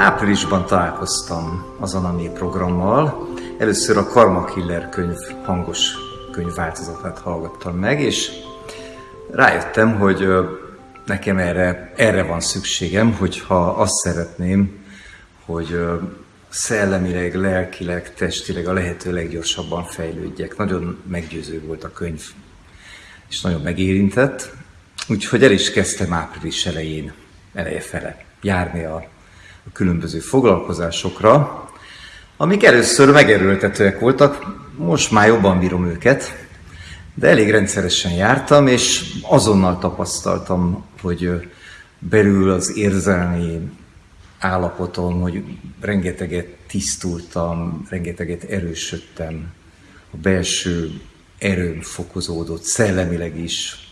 Áprilisban találkoztam az Anami programmal. Először a Karma Killer könyv hangos könyvváltozatát hallgattam meg, és rájöttem, hogy nekem erre, erre van szükségem, hogyha azt szeretném, hogy szellemileg, lelkileg, testileg a lehető leggyorsabban fejlődjek. Nagyon meggyőző volt a könyv, és nagyon megérintett. Úgyhogy el is kezdtem április elején, eleje fele járni a, különböző foglalkozásokra, amik először megerőltetőek voltak, most már jobban bírom őket, de elég rendszeresen jártam, és azonnal tapasztaltam, hogy belül az érzelmi állapotom, hogy rengeteget tisztultam, rengeteget erősödtem, a belső erőm fokozódott, szellemileg is,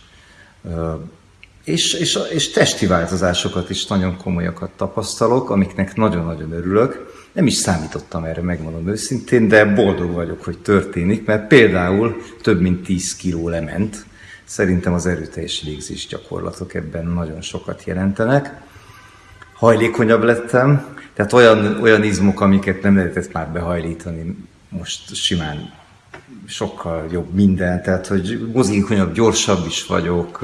és, és, és testi változásokat is nagyon komolyakat tapasztalok, amiknek nagyon-nagyon örülök. Nem is számítottam erre, megmondom őszintén, de boldog vagyok, hogy történik, mert például több mint 10 kiló lement. Szerintem az erőteljes légzés gyakorlatok ebben nagyon sokat jelentenek. Hajlékonyabb lettem, tehát olyan, olyan izmok, amiket nem lehetett már behajlítani, most simán sokkal jobb minden, tehát hogy mozgékonyabb, gyorsabb is vagyok,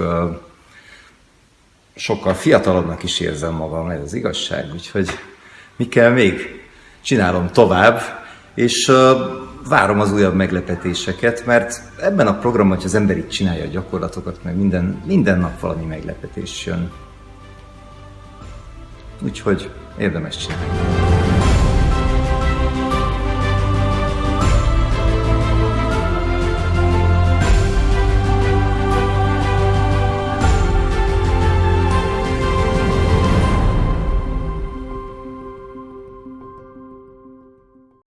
sokkal fiatalabbnak is érzem magam, ez az igazság, úgyhogy mi kell még? Csinálom tovább, és várom az újabb meglepetéseket, mert ebben a programban, hogy az ember így csinálja a gyakorlatokat, meg minden, minden nap valami meglepetés jön. Úgyhogy érdemes csinálni.